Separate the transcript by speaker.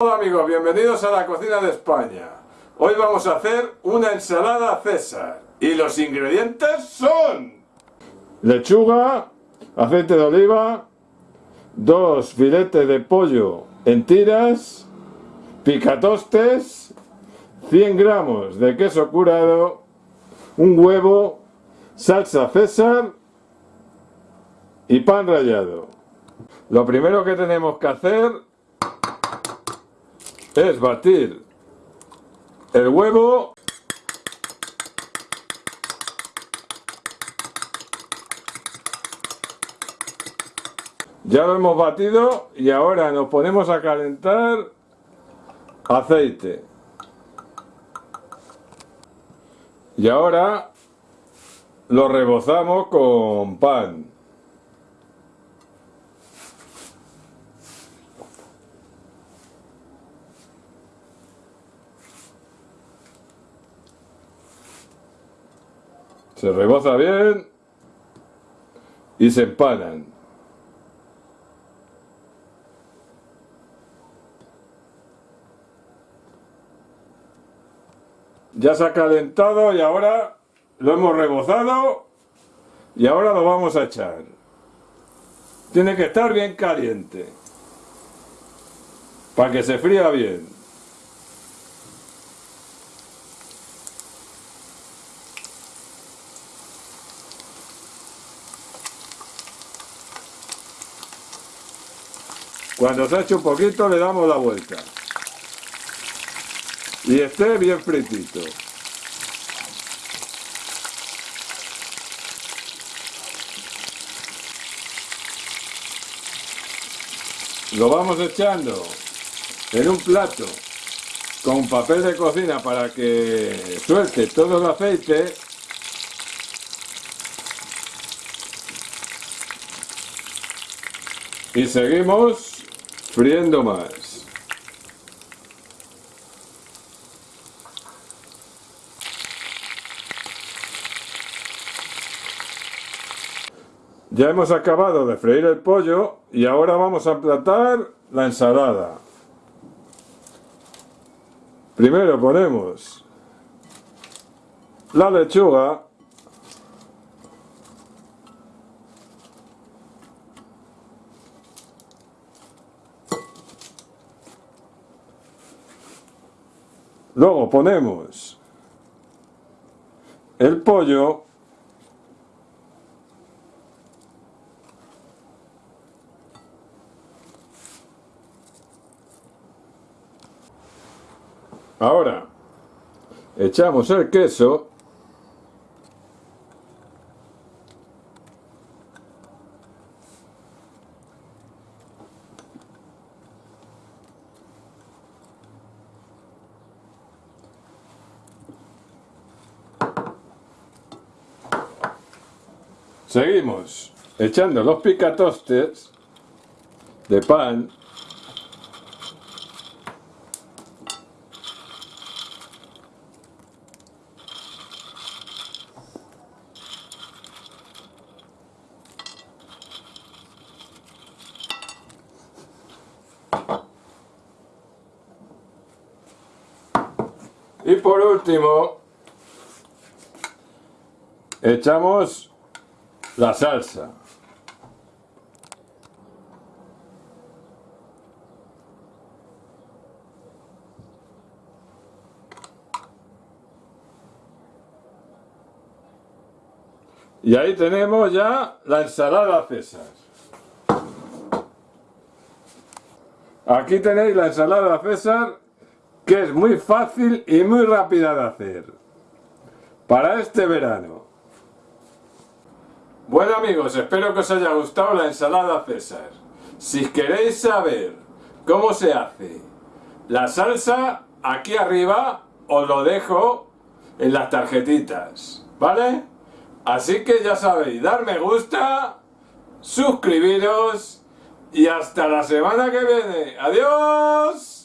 Speaker 1: Hola amigos, bienvenidos a la cocina de España. Hoy vamos a hacer una ensalada César. Y los ingredientes son... Lechuga, aceite de oliva, dos filetes de pollo en tiras, picatostes, 100 gramos de queso curado, un huevo, salsa César y pan rallado. Lo primero que tenemos que hacer es batir. El huevo. Ya lo hemos batido y ahora nos ponemos a calentar aceite. Y ahora lo rebozamos con pan Se reboza bien y se empanan. Ya se ha calentado y ahora lo hemos rebozado y ahora lo vamos a echar. Tiene que estar bien caliente para que se fría bien. Cuando se ha hecho un poquito le damos la vuelta. Y esté bien fritito. Lo vamos echando en un plato con papel de cocina para que suelte todo el aceite y seguimos friendo más. Ya hemos acabado de freír el pollo y ahora vamos a emplatar la ensalada. Primero ponemos la lechuga Luego ponemos el pollo Ahora echamos el queso Seguimos. Echando los picatostes de pan. Y por último echamos la salsa. Y ahí tenemos ya la ensalada César. Aquí tenéis la ensalada César, que es muy fácil y muy rápida de hacer. Para este verano. Bueno amigos, espero que os haya gustado la ensalada César. Si queréis saber cómo se hace la salsa, aquí arriba os lo dejo en las tarjetitas, ¿vale? Así que ya sabéis, dar me gusta, suscribiros y hasta la semana que viene. ¡Adiós!